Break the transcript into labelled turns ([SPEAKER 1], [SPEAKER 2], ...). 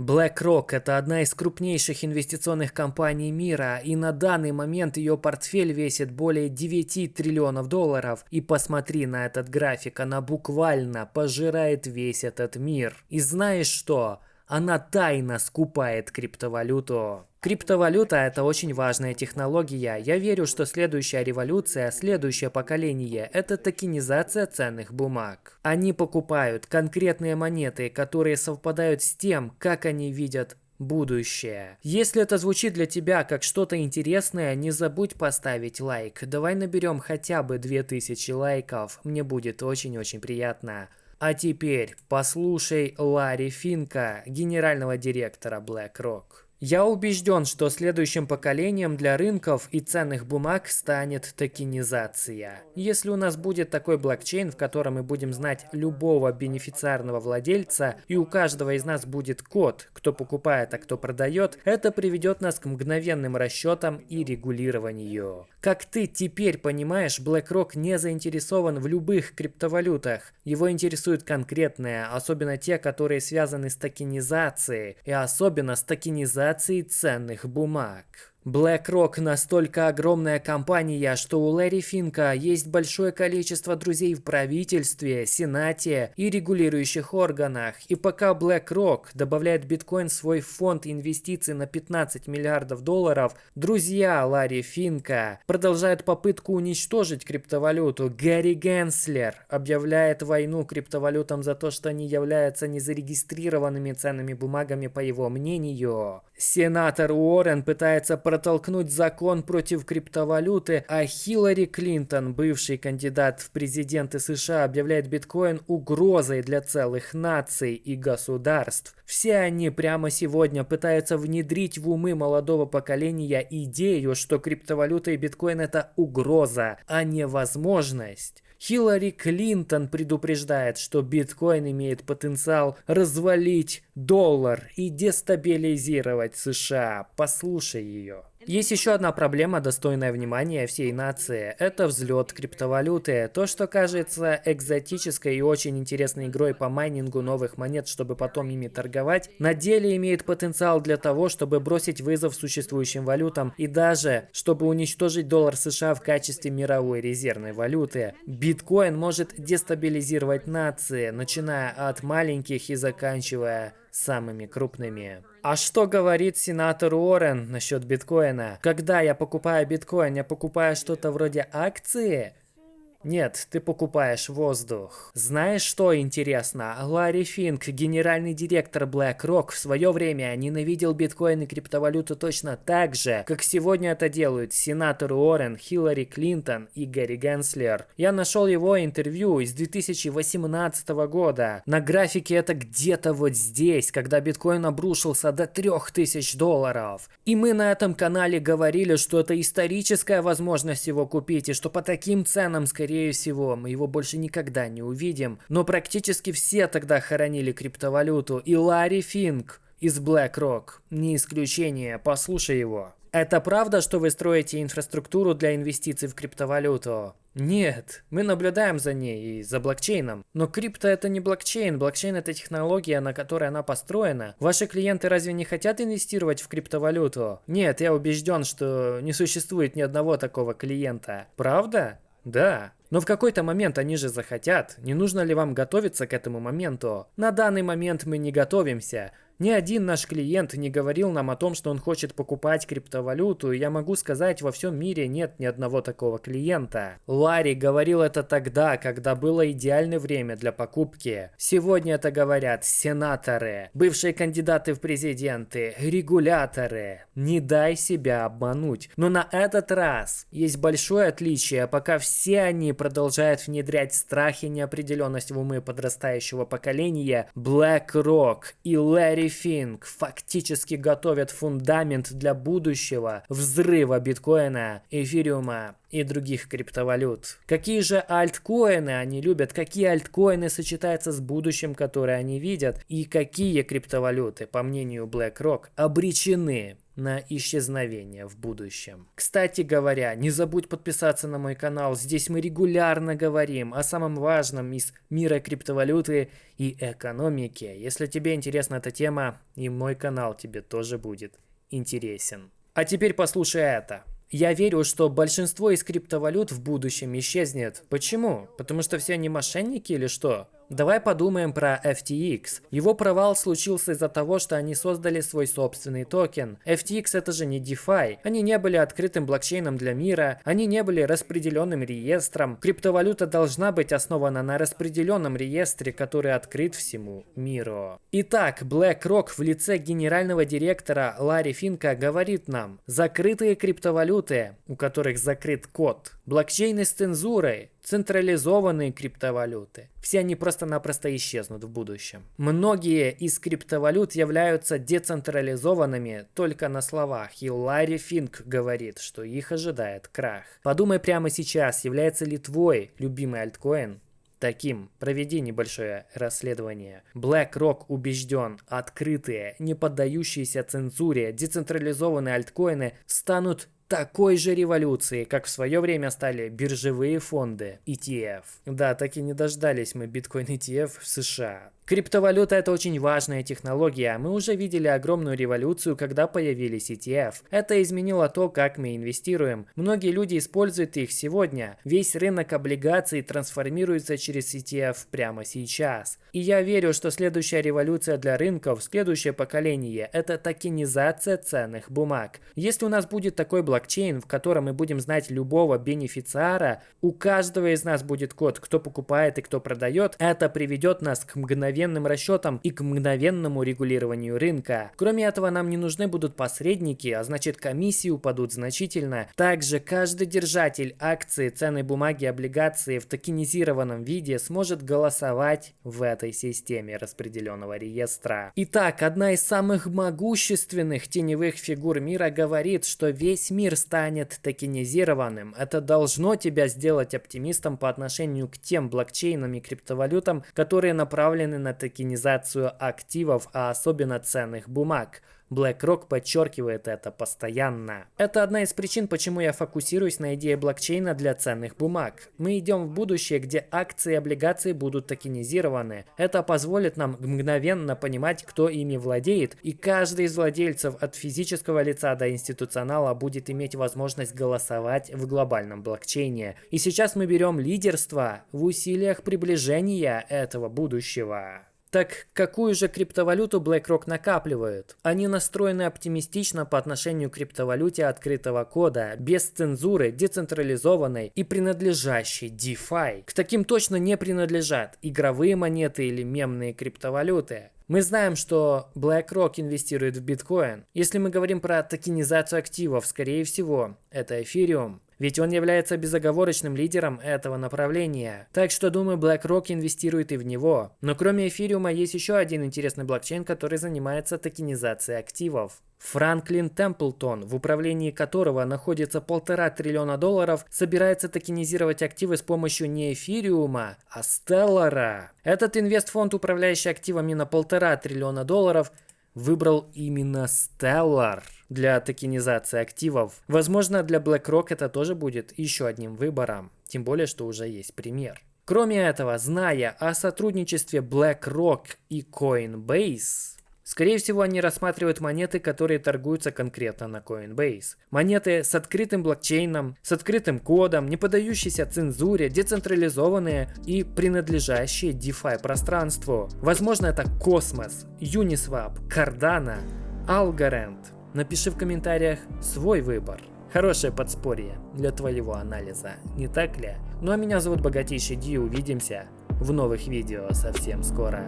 [SPEAKER 1] BlackRock – это одна из крупнейших инвестиционных компаний мира, и на данный момент ее портфель весит более 9 триллионов долларов. И посмотри на этот график, она буквально пожирает весь этот мир. И знаешь что? Она тайно скупает криптовалюту. Криптовалюта – это очень важная технология. Я верю, что следующая революция, следующее поколение – это токенизация ценных бумаг. Они покупают конкретные монеты, которые совпадают с тем, как они видят будущее. Если это звучит для тебя как что-то интересное, не забудь поставить лайк. Давай наберем хотя бы 2000 лайков, мне будет очень-очень приятно. А теперь послушай Ларри Финка, генерального директора BlackRock. Я убежден, что следующим поколением для рынков и ценных бумаг станет токенизация. Если у нас будет такой блокчейн, в котором мы будем знать любого бенефициарного владельца, и у каждого из нас будет код, кто покупает, а кто продает, это приведет нас к мгновенным расчетам и регулированию. Как ты теперь понимаешь, BlackRock не заинтересован в любых криптовалютах. Его интересуют конкретные, особенно те, которые связаны с токенизацией, и особенно с токенизацией реализации ценных бумаг. BlackRock настолько огромная компания, что у Лэри Финка есть большое количество друзей в правительстве, сенате и регулирующих органах. И пока BlackRock добавляет биткоин в свой фонд инвестиций на 15 миллиардов долларов, друзья Ларри Финка продолжают попытку уничтожить криптовалюту. Гарри Генслер объявляет войну криптовалютам за то, что они являются незарегистрированными ценными бумагами по его мнению. Сенатор Уоррен пытается протолкнуть закон против криптовалюты, а Хиллари Клинтон, бывший кандидат в президенты США, объявляет биткоин угрозой для целых наций и государств. Все они прямо сегодня пытаются внедрить в умы молодого поколения идею, что криптовалюта и биткоин это угроза, а не возможность. Хиллари Клинтон предупреждает, что биткоин имеет потенциал развалить доллар и дестабилизировать США. Послушай ее. Есть еще одна проблема, достойная внимания всей нации. Это взлет криптовалюты. То, что кажется экзотической и очень интересной игрой по майнингу новых монет, чтобы потом ими торговать, на деле имеет потенциал для того, чтобы бросить вызов существующим валютам и даже, чтобы уничтожить доллар США в качестве мировой резервной валюты. Биткоин может дестабилизировать нации, начиная от маленьких и заканчивая самыми крупными. А что говорит сенатор Уоррен насчет биткоина? Когда я покупаю биткоин, я покупаю что-то вроде акции? Нет, ты покупаешь воздух. Знаешь, что интересно? Ларри Финк, генеральный директор BlackRock, в свое время ненавидел биткоин и криптовалюту точно так же, как сегодня это делают сенатор Уоррен, Хиллари Клинтон и Гэри Генслер. Я нашел его интервью из 2018 года. На графике это где-то вот здесь, когда биткоин обрушился до 3000 долларов. И мы на этом канале говорили, что это историческая возможность его купить, и что по таким ценам, скорее скорее всего, мы его больше никогда не увидим. Но практически все тогда хоронили криптовалюту. И Ларри Финк из BlackRock. Не исключение, послушай его. Это правда, что вы строите инфраструктуру для инвестиций в криптовалюту? Нет, мы наблюдаем за ней и за блокчейном. Но крипто это не блокчейн, блокчейн это технология, на которой она построена. Ваши клиенты разве не хотят инвестировать в криптовалюту? Нет, я убежден, что не существует ни одного такого клиента. Правда? Да. Но в какой-то момент они же захотят. Не нужно ли вам готовиться к этому моменту? На данный момент мы не готовимся. Ни один наш клиент не говорил нам о том, что он хочет покупать криптовалюту, и я могу сказать, во всем мире нет ни одного такого клиента. Ларри говорил это тогда, когда было идеальное время для покупки. Сегодня это говорят сенаторы, бывшие кандидаты в президенты, регуляторы. Не дай себя обмануть. Но на этот раз есть большое отличие, пока все они продолжают внедрять страх и неопределенность в умы подрастающего поколения, BlackRock и Ларри Финк фактически готовят фундамент для будущего взрыва биткоина, эфириума и других криптовалют. Какие же альткоины они любят, какие альткоины сочетаются с будущим, которое они видят, и какие криптовалюты, по мнению BlackRock, обречены на исчезновение в будущем. Кстати говоря, не забудь подписаться на мой канал, здесь мы регулярно говорим о самом важном из мира криптовалюты и экономики. Если тебе интересна эта тема, и мой канал тебе тоже будет интересен. А теперь послушай это. Я верю, что большинство из криптовалют в будущем исчезнет. Почему? Потому что все они мошенники или что? Давай подумаем про FTX. Его провал случился из-за того, что они создали свой собственный токен. FTX это же не DeFi. Они не были открытым блокчейном для мира, они не были распределенным реестром. Криптовалюта должна быть основана на распределенном реестре, который открыт всему миру. Итак, BlackRock в лице генерального директора Ларри Финка говорит нам, закрытые криптовалюты, у которых закрыт код, блокчейны с цензурой, централизованные криптовалюты. Все они просто-напросто исчезнут в будущем. Многие из криптовалют являются децентрализованными только на словах, и Ларри Финк говорит, что их ожидает крах. Подумай прямо сейчас, является ли твой любимый альткоин таким. Проведи небольшое расследование. BlackRock убежден, открытые, не поддающиеся цензуре, децентрализованные альткоины станут такой же революции, как в свое время стали биржевые фонды ETF. Да, так и не дождались мы биткоин ETF в США. Криптовалюта это очень важная технология. Мы уже видели огромную революцию, когда появились ETF. Это изменило то, как мы инвестируем. Многие люди используют их сегодня. Весь рынок облигаций трансформируется через ETF прямо сейчас. И я верю, что следующая революция для рынков, следующее поколение, это токенизация ценных бумаг. Если у нас будет такой блокчейн, в котором мы будем знать любого бенефициара, у каждого из нас будет код, кто покупает и кто продает, это приведет нас к мгновенному мгновенным расчетам и к мгновенному регулированию рынка. Кроме этого, нам не нужны будут посредники, а значит комиссии упадут значительно. Также каждый держатель акции, ценной бумаги, облигации в токенизированном виде сможет голосовать в этой системе распределенного реестра. Итак, одна из самых могущественных теневых фигур мира говорит, что весь мир станет токенизированным. Это должно тебя сделать оптимистом по отношению к тем блокчейнам и криптовалютам, которые направлены на токенизацию активов, а особенно ценных бумаг. BlackRock подчеркивает это постоянно. Это одна из причин, почему я фокусируюсь на идее блокчейна для ценных бумаг. Мы идем в будущее, где акции и облигации будут токенизированы. Это позволит нам мгновенно понимать, кто ими владеет, и каждый из владельцев от физического лица до институционала будет иметь возможность голосовать в глобальном блокчейне. И сейчас мы берем лидерство в усилиях приближения этого будущего. Так какую же криптовалюту BlackRock накапливают? Они настроены оптимистично по отношению к криптовалюте открытого кода, без цензуры, децентрализованной и принадлежащей DeFi. К таким точно не принадлежат игровые монеты или мемные криптовалюты. Мы знаем, что BlackRock инвестирует в биткоин. Если мы говорим про токенизацию активов, скорее всего, это эфириум ведь он является безоговорочным лидером этого направления. Так что, думаю, BlackRock инвестирует и в него. Но кроме эфириума есть еще один интересный блокчейн, который занимается токенизацией активов. Франклин Темплтон, в управлении которого находится полтора триллиона долларов, собирается токенизировать активы с помощью не эфириума, а Стеллара. Этот инвестфонд, управляющий активами на полтора триллиона долларов, выбрал именно Stellar для токенизации активов. Возможно, для BlackRock это тоже будет еще одним выбором, тем более, что уже есть пример. Кроме этого, зная о сотрудничестве BlackRock и Coinbase, Скорее всего, они рассматривают монеты, которые торгуются конкретно на Coinbase. Монеты с открытым блокчейном, с открытым кодом, не поддающиеся цензуре, децентрализованные и принадлежащие DeFi пространству. Возможно, это Cosmos, Uniswap, Cardano, Algorand. Напиши в комментариях свой выбор. Хорошее подспорье для твоего анализа, не так ли? Ну а меня зовут Богатейший Ди, увидимся в новых видео совсем скоро.